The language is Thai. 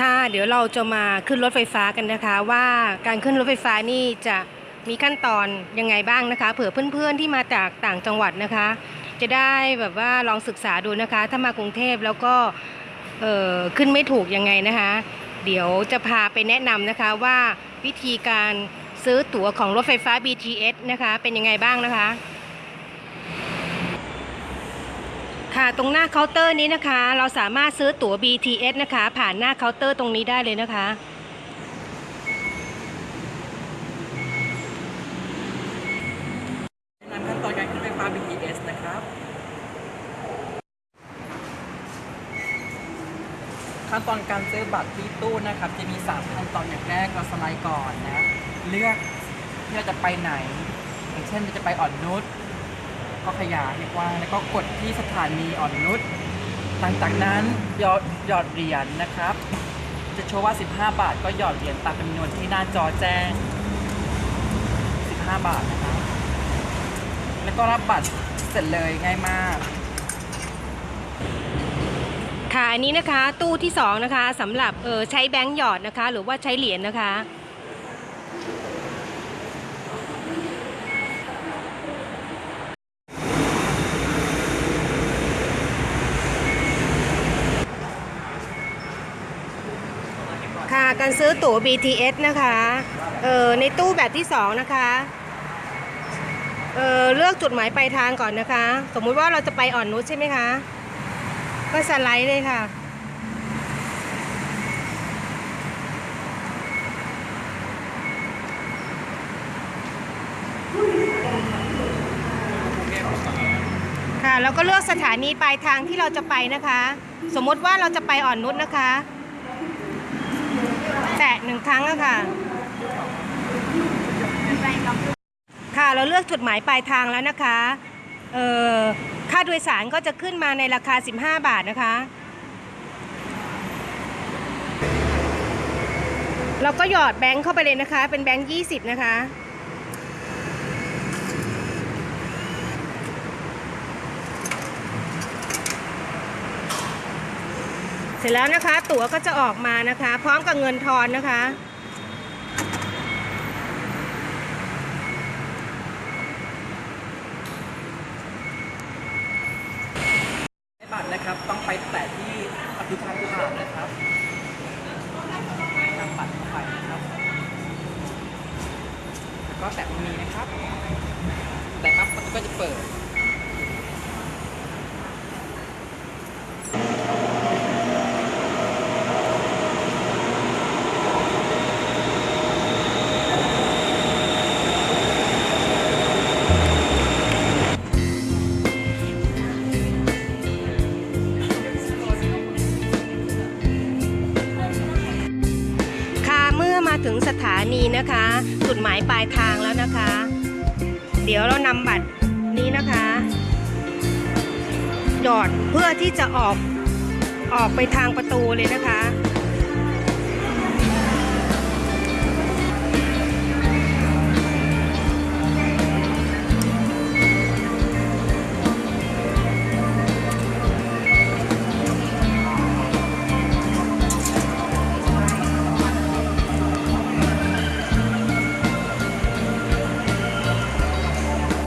ค่ะ เดี๋ยวเราจะมาขึ้นรถไฟฟ้ากันนะคะ ว่าการขึ้นรถไฟฟ้านี่จะมีขั้นตอนยังไงบ้างนะคะ เผื่อเพื่อนๆที่มาจากต่างจังหวัดนะคะ จะได้แบบว่าลองศึกษาดูนะคะ ถ้ามากรุงเทพแล้วก็เออขึ้นไม่ถูกยังไงนะคะ เดี๋ยวจะพาไปแนะนำนะคะว่าวิธีการซื้อตั๋วของรถไฟฟ้า BTS นะคะ เป็นยังไงบ้างนะคะ ค่ะตรงหน้าเคาน์เตอร์นี้นะคะ เราสามารถซื้อตั๋ว BTS นะคะ ผ่านหน้าเคาน์เตอร์ตรงนี้ได้เลยนะคะนำขั้นตอนการขึ้นไฟฟ้า BTS นะครับ ขั้นตอนการซื้อบัตรที่ตู้นะครับ จะมี 3 ขั้นตอนอย่างแรกเราสไลด์ก่อนนะ เลือกที่เราจะไปไหน อย่างเช่นเราจะไปอ่อนนุช ก็ขยายให้กว้างแล้วก็กดที่สถานีอ่อนนุชหลังจากนั้นหยอดหยอดเหรียญนะครับ จะโชว์ว่า 15 บาท ก็หยอดเหรียญตามจำนวนที่หน้าจอแจ้ง 15 บาทนะครับแล้วก็รับบัตรเสร็จเลยง่ายมากค่ะอันนี้นะคะตู้ที่สองนะคะสำหรับเออใช้แบงก์หยอดนะคะ หรือว่าใช้เหรียญนะคะ ค่ะ การซื้อตั๋ว BTS นะคะ เออในตู้แบบที่สองนะคะ เออเลือกจุดหมายปลายทางก่อนนะคะ สมมุติว่าเราจะไปอ่อนนุชใช่ไหมคะ ก็สไลด์เลยค่ะ ค่ะ แล้วก็เลือกสถานีปลายทางที่เราจะไปนะคะ สมมติว่าเราจะไปอ่อนนุชนะคะ แตะหนึ่งครั้งอะค่ะ ค่ะเราเลือกจุดหมายปลายทางแล้วนะคะเอ่อค่าโดยสารก็จะขึ้นมาในราคา 15 บาทนะคะ เราก็หยอดแบงค์เข้าไปเลยนะคะ เป็นแบงค์ 20 นะคะ ร็จแล้วนะคะ ตั๋วก็จะออกมานะคะ พร้อมกับเงินทอนนะคะ บัตรนะครับต้องไปแตะที่ประตูทางผ่านนะครับนำบัตรเข้าไปนะครับแล้วก็แตะตรงนี้นะครับ แต่ปั๊บประตูก็จะเปิด ถึงสถานีนะคะจุดหมายปลายทางแล้วนะคะ เดี๋ยวเรานำบัตรนี้นะคะหยอดเพื่อที่จะออกออกไปทางประตูเลยนะคะ